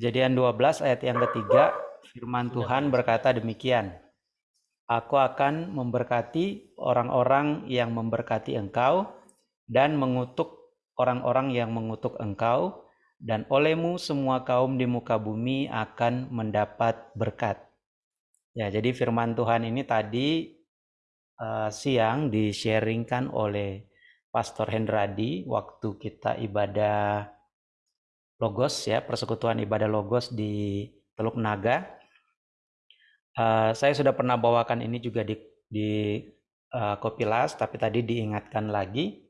Kejadian 12 ayat yang ketiga, firman Tuhan berkata demikian. Aku akan memberkati orang-orang yang memberkati engkau dan mengutuk orang-orang yang mengutuk engkau dan olehmu semua kaum di muka bumi akan mendapat berkat. Ya, jadi firman Tuhan ini tadi uh, siang di-sharingkan oleh Pastor Hendradi waktu kita ibadah Logos ya, persekutuan ibadah Logos di Teluk Naga. Uh, saya sudah pernah bawakan ini juga di di uh, Kopilas, tapi tadi diingatkan lagi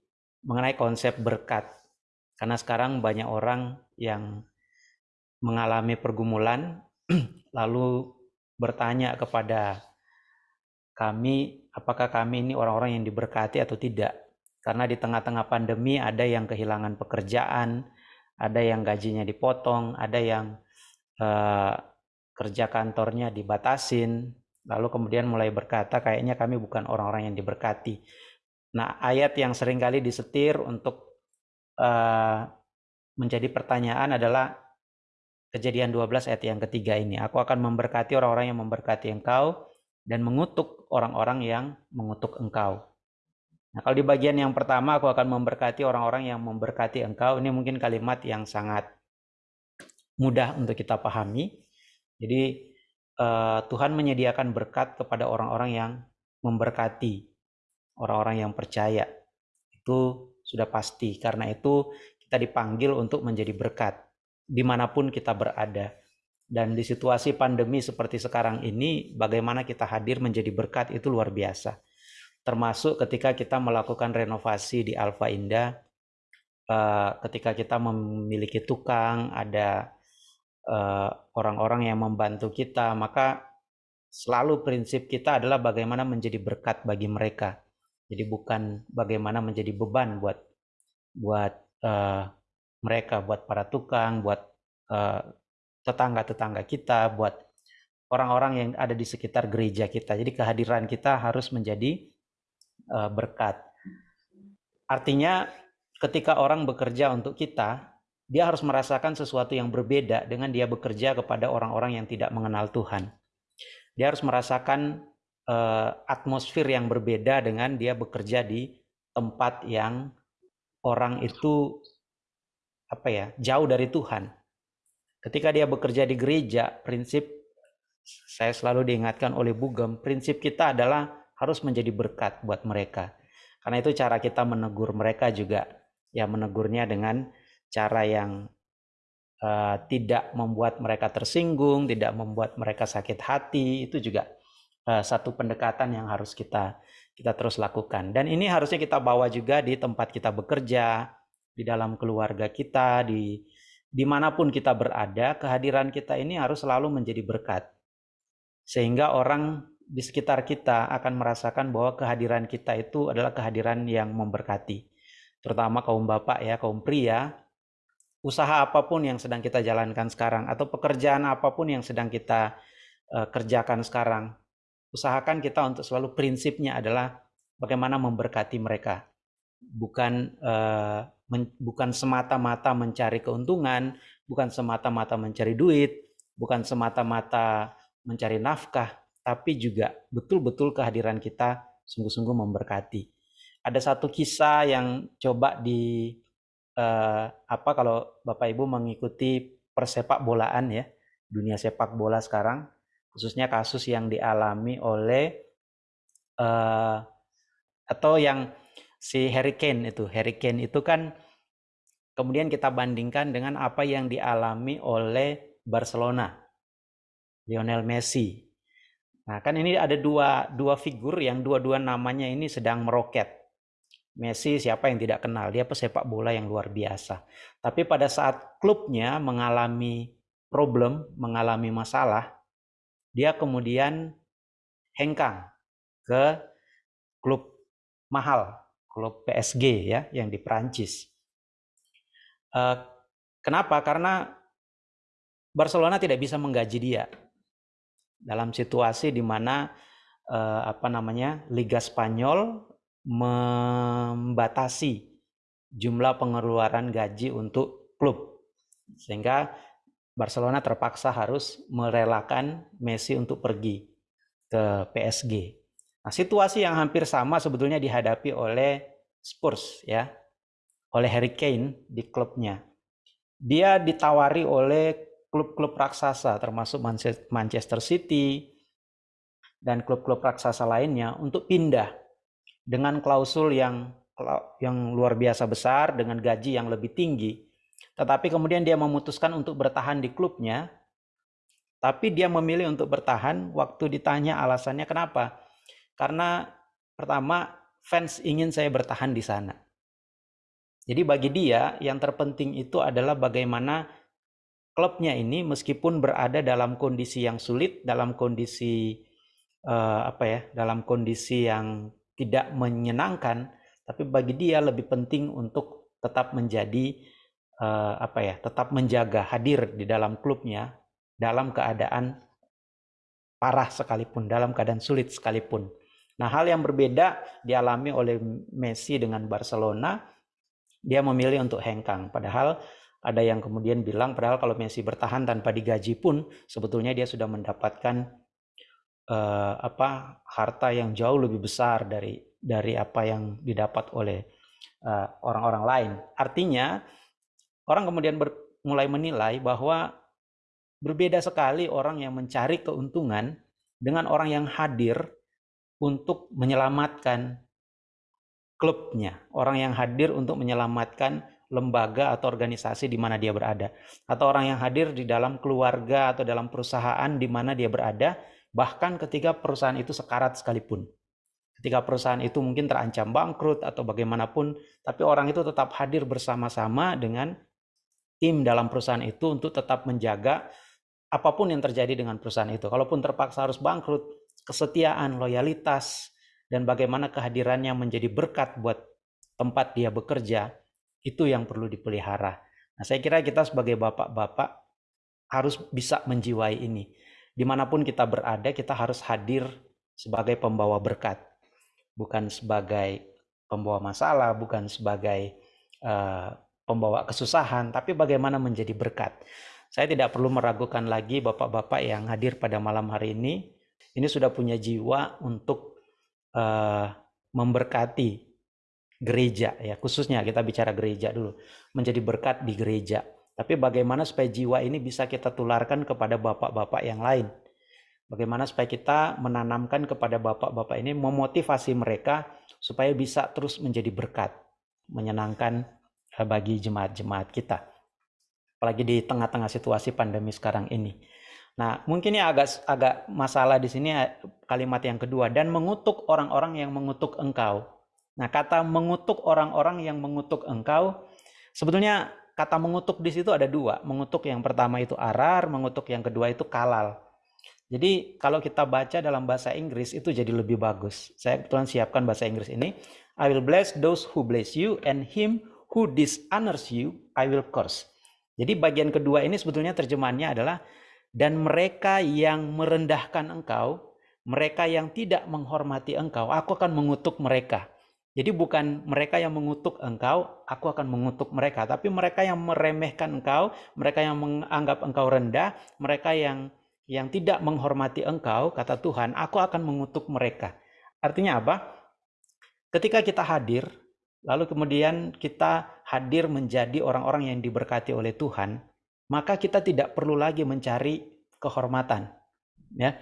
mengenai konsep berkat. Karena sekarang banyak orang yang mengalami pergumulan, lalu bertanya kepada kami, apakah kami ini orang-orang yang diberkati atau tidak. Karena di tengah-tengah pandemi ada yang kehilangan pekerjaan, ada yang gajinya dipotong, ada yang uh, kerja kantornya dibatasin, lalu kemudian mulai berkata kayaknya kami bukan orang-orang yang diberkati. Nah, ayat yang sering kali disetir untuk uh, menjadi pertanyaan adalah kejadian 12 ayat yang ketiga ini. Aku akan memberkati orang-orang yang memberkati engkau dan mengutuk orang-orang yang mengutuk engkau. Nah, kalau di bagian yang pertama aku akan memberkati orang-orang yang memberkati engkau. Ini mungkin kalimat yang sangat mudah untuk kita pahami. Jadi uh, Tuhan menyediakan berkat kepada orang-orang yang memberkati orang-orang yang percaya. Itu sudah pasti. Karena itu kita dipanggil untuk menjadi berkat di mana pun kita berada. Dan di situasi pandemi seperti sekarang ini, bagaimana kita hadir menjadi berkat itu luar biasa termasuk ketika kita melakukan renovasi di Alfa Indah, uh, ketika kita memiliki tukang, ada eh, orang-orang uh, yang membantu kita, maka selalu prinsip kita adalah bagaimana menjadi berkat bagi mereka. Jadi bukan bagaimana menjadi beban buat buat uh, mereka, buat para tukang, buat tetangga-tetangga uh, kita, buat orang-orang yang ada di sekitar gereja kita. Jadi kehadiran kita harus menjadi berkat. Artinya ketika orang bekerja untuk kita, dia harus merasakan sesuatu yang berbeda dengan dia bekerja kepada orang-orang yang tidak mengenal Tuhan. Dia harus merasakan uh, atmosfer yang berbeda dengan dia bekerja di tempat yang orang itu apa ya jauh dari Tuhan. Ketika dia bekerja di gereja, prinsip saya selalu diingatkan oleh Bugem, prinsip kita adalah harus menjadi berkat buat mereka. Karena itu cara kita menegur mereka juga ya menegurnya dengan cara yang uh, tidak membuat mereka tersinggung, tidak membuat mereka sakit hati, itu juga uh, satu pendekatan yang harus kita kita terus lakukan. Dan ini harusnya kita bawa juga di tempat kita bekerja, di dalam keluarga kita, di di mana pun kita berada, kehadiran kita ini harus selalu menjadi berkat. Sehingga orang di sekitar kita akan merasakan bahwa kehadiran kita itu adalah kehadiran yang memberkati. Terutama kaum bapak ya, kaum pria, usaha apa pun yang sedang kita jalankan sekarang atau pekerjaan apa pun yang sedang kita uh, kerjakan sekarang, usahakan kita untuk selalu prinsipnya adalah bagaimana memberkati mereka. Bukan uh, men, bukan semata-mata mencari keuntungan, bukan semata-mata mencari duit, bukan semata-mata mencari nafkah, tapi juga betul-betul kehadiran kita sungguh-sungguh memberkati. Ada satu kisah yang coba di eh, apa kalau Bapak Ibu mengikuti persepak bolaan ya, dunia sepak bola sekarang, khususnya kasus yang dialami oleh eh, atau yang si Harry Kane itu, Harry Kane itu kan kemudian kita bandingkan dengan apa yang dialami oleh Barcelona, Lionel Messi Nah, kan ini ada dua dua figur yang dua-dua namanya ini sedang meroket. Messi siapa yang tidak kenal, dia pesepak bola yang luar biasa. Tapi pada saat klubnya mengalami problem, mengalami masalah, dia kemudian hengkang ke klub mahal, klub PSG ya yang di Prancis. Uh, kenapa? Karena Barcelona tidak bisa menggaji dia dalam situasi di mana eh, apa namanya Liga Spanyol membatasi jumlah pengeluaran gaji untuk klub sehingga Barcelona terpaksa harus merelakan Messi untuk pergi ke PSG. Nah, situasi yang hampir sama sebetulnya dihadapi oleh Spurs ya, oleh Harry Kane di klubnya. Dia ditawari oleh klub-klub raksasa termasuk Manchester City dan klub-klub raksasa lainnya untuk pindah dengan klausul yang yang luar biasa besar dengan gaji yang lebih tinggi. Tetapi kemudian dia memutuskan untuk bertahan di klubnya. Tapi dia memilih untuk bertahan waktu ditanya alasannya kenapa. Karena pertama fans ingin saya bertahan di sana. Jadi bagi dia yang terpenting itu adalah bagaimana klubnya ini meskipun berada dalam kondisi yang sulit, dalam kondisi uh, apa ya, dalam kondisi yang tidak menyenangkan, tapi bagi dia lebih penting untuk tetap menjadi uh, apa ya, tetap menjaga hadir di dalam klubnya dalam keadaan parah sekalipun, dalam keadaan sulit sekalipun. Nah, hal yang berbeda dialami oleh Messi dengan Barcelona, dia memilih untuk hengkang. Padahal ada yang kemudian bilang, padahal kalau Messi bertahan tanpa digaji pun, sebetulnya dia sudah mendapatkan uh, apa harta yang jauh lebih besar dari dari apa yang didapat oleh eh, orang-orang uh, lain. Artinya orang kemudian ber, mulai menilai bahwa berbeda sekali orang yang mencari keuntungan dengan orang yang hadir untuk menyelamatkan klubnya, orang yang hadir untuk menyelamatkan lembaga atau organisasi di mana dia berada, atau orang yang hadir di dalam keluarga atau dalam perusahaan di mana dia berada bahkan ketika perusahaan itu sekarat sekalipun. Ketika perusahaan itu mungkin terancam bangkrut atau bagaimanapun, tapi orang itu tetap hadir bersama-sama dengan tim dalam perusahaan itu untuk tetap menjaga apa pun yang terjadi dengan perusahaan itu. Kalaupun terpaksa harus bangkrut, kesetiaan, loyalitas, dan bagaimana kehadirannya menjadi berkat buat tempat dia bekerja, itu yang perlu dipelihara. Nah, saya kira kita sebagai bapak-bapak harus bisa menjiwai ini di mana pun kita berada, kita harus hadir sebagai pembawa berkat, bukan sebagai pembawa masalah, bukan sebagai uh, pembawa kesusahan, tapi bagaimana menjadi berkat. Saya tidak perlu meragukan lagi bapak-bapak yang hadir pada malam hari ini, ini sudah punya jiwa untuk uh, memberkati gereja ya khususnya kita bicara gereja dulu menjadi berkat di gereja tapi bagaimana supaya jiwa ini bisa kita tularkan kepada bapak-bapak yang lain? Bagaimana supaya kita menanamkan kepada bapak-bapak ini memotivasi mereka supaya bisa terus menjadi berkat, menyenangkan eh, bagi jemaat-jemaat kita. Apalagi di tengah-tengah situasi pandemi sekarang ini. Nah, mungkin ini agak agak masalah di sini eh, kalimat yang kedua dan mengutuk orang-orang yang mengutuk engkau. Nah, kata mengutuk orang-orang yang mengutuk engkau sebetulnya kata mengutuk di situ ada dua. Mengutuk yang pertama itu arar, mengutuk yang kedua itu kalal. Jadi kalau kita baca dalam bahasa Inggris itu jadi lebih bagus. Saya kebetulan siapkan bahasa Inggris ini. I will bless those who bless you and him who dishonors you I will curse. Jadi bagian kedua ini sebetulnya terjemahannya adalah dan mereka yang merendahkan engkau, mereka yang tidak menghormati engkau, aku akan mengutuk mereka. Jadi bukan mereka yang mengutuk engkau, aku akan mengutuk mereka. Tapi mereka yang meremehkan engkau, mereka yang menganggap engkau rendah, mereka yang yang tidak menghormati engkau, kata Tuhan, aku akan mengutuk mereka. Artinya apa? Ketika kita hadir, lalu kemudian kita hadir menjadi orang-orang yang diberkati oleh Tuhan, maka kita tidak perlu lagi mencari kehormatan. Ya,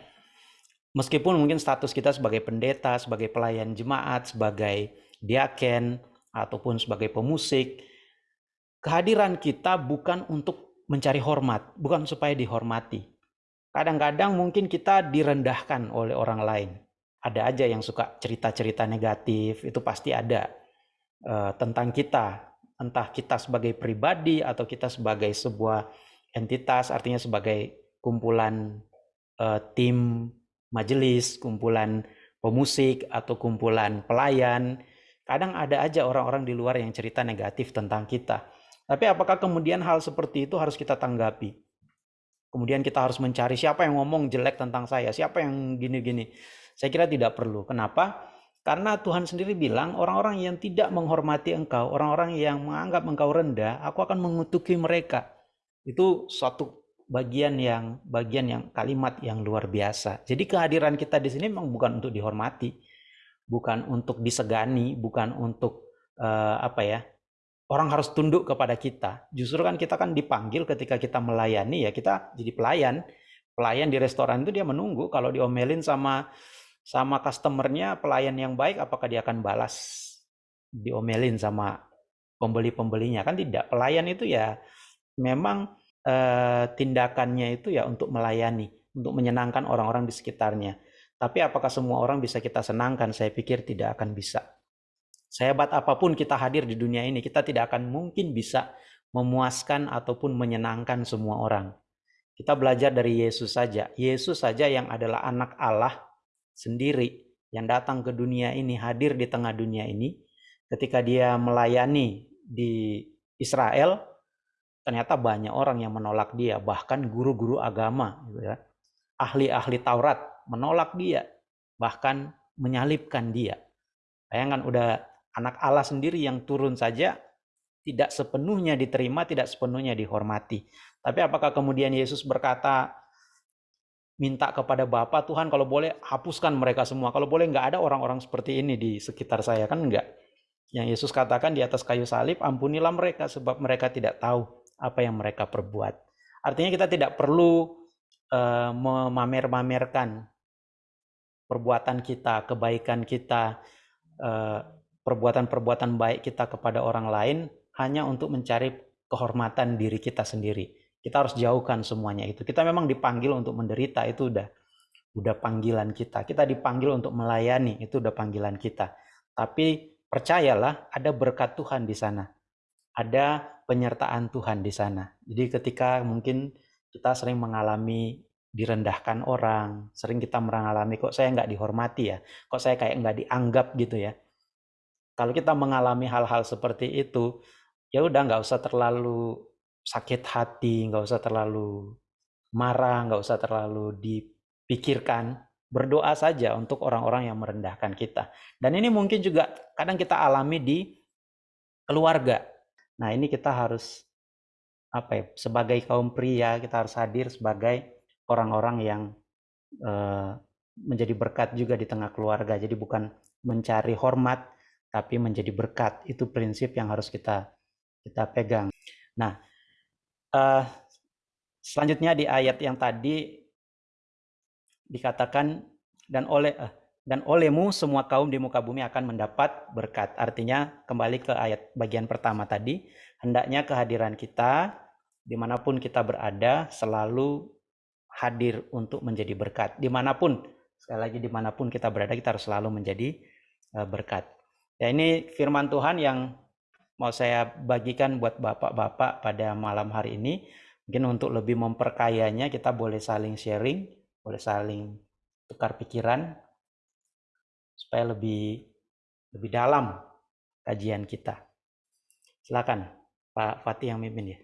Meskipun mungkin status kita sebagai pendeta, sebagai pelayan jemaat, sebagai diaken, ataupun sebagai pemusik, kehadiran kita bukan untuk mencari hormat, bukan supaya dihormati. Kadang-kadang mungkin kita direndahkan oleh orang lain. Ada aja yang suka cerita-cerita negatif, itu pasti ada uh, tentang kita. Entah kita sebagai pribadi atau kita sebagai sebuah entitas, artinya sebagai kumpulan uh, tim majelis, kumpulan pemusik atau kumpulan pelayan. Kadang ada aja orang-orang di luar yang cerita negatif tentang kita. Tapi apakah kemudian hal seperti itu harus kita tanggapi? Kemudian kita harus mencari siapa yang ngomong jelek tentang saya, siapa yang gini-gini. Saya kira tidak perlu. Kenapa? Karena Tuhan sendiri bilang orang-orang yang tidak menghormati engkau, orang-orang yang menganggap engkau rendah, aku akan mengutuki mereka. Itu suatu bagian yang bagian yang kalimat yang luar biasa. Jadi kehadiran kita di sini memang bukan untuk dihormati, bukan untuk disegani, bukan untuk uh, apa ya? Orang harus tunduk kepada kita. Justru kan kita kan dipanggil ketika kita melayani ya kita jadi pelayan. Pelayan di restoran itu dia menunggu kalau diomelin sama sama customernya pelayan yang baik apakah dia akan balas diomelin sama pembeli-pembelinya kan tidak pelayan itu ya memang eh, tindakannya itu ya untuk melayani, untuk menyenangkan orang-orang di sekitarnya. Tapi apakah semua orang bisa kita senangkan? Saya pikir tidak akan bisa. Sehebat apa pun kita hadir di dunia ini, kita tidak akan mungkin bisa memuaskan ataupun menyenangkan semua orang. Kita belajar dari Yesus saja. Yesus saja yang adalah anak Allah sendiri yang datang ke dunia ini, hadir di tengah dunia ini. Ketika dia melayani di Israel, ternyata banyak orang yang menolak dia, bahkan guru-guru agama, gitu ya. ahli-ahli Taurat menolak dia, bahkan menyalibkan dia. Bayangkan udah anak Allah sendiri yang turun saja tidak sepenuhnya diterima, tidak sepenuhnya dihormati. Tapi apakah kemudian Yesus berkata, minta kepada Bapa Tuhan kalau boleh hapuskan mereka semua. Kalau boleh nggak ada orang-orang seperti ini di sekitar saya kan enggak. Yang Yesus katakan di atas kayu salib, ampunilah mereka sebab mereka tidak tahu apa yang mereka perbuat. Artinya kita tidak perlu uh, memamer-mamerkan perbuatan kita, kebaikan kita, uh, perbuatan-perbuatan baik kita kepada orang lain hanya untuk mencari kehormatan diri kita sendiri. Kita harus jauhkan semuanya itu. Kita memang dipanggil untuk menderita itu udah udah panggilan kita. Kita dipanggil untuk melayani itu udah panggilan kita. Tapi percayalah ada berkat Tuhan di sana. Ada penyertaan Tuhan di sana. Jadi ketika mungkin kita sering mengalami direndahkan orang, sering kita mengalami kok saya nggak dihormati ya, kok saya kayak nggak dianggap gitu ya. Kalau kita mengalami hal-hal seperti itu, ya udah nggak usah terlalu sakit hati, nggak usah terlalu marah, nggak usah terlalu dipikirkan, berdoa saja untuk orang-orang yang merendahkan kita. Dan ini mungkin juga kadang kita alami di keluarga. Nah, ini kita harus apa ya, sebagai kaum pria kita harus hadir sebagai orang-orang yang uh, menjadi berkat juga di tengah keluarga. Jadi bukan mencari hormat tapi menjadi berkat. Itu prinsip yang harus kita kita pegang. Nah, uh, selanjutnya di ayat yang tadi dikatakan dan oleh uh, dan olehmu semua kaum di muka bumi akan mendapat berkat. Artinya kembali ke ayat bagian pertama tadi, hendaknya kehadiran kita di mana pun kita berada selalu hadir untuk menjadi berkat. Di mana pun, sekali lagi di mana pun kita berada kita harus selalu menjadi eh, berkat. Ya ini firman Tuhan yang mau saya bagikan buat bapak-bapak pada malam hari ini. Mungkin untuk lebih memperkayanya kita boleh saling sharing, boleh saling tukar pikiran, supaya lebih lebih dalam kajian kita. Silakan Pak Fatih yang mimpin ya.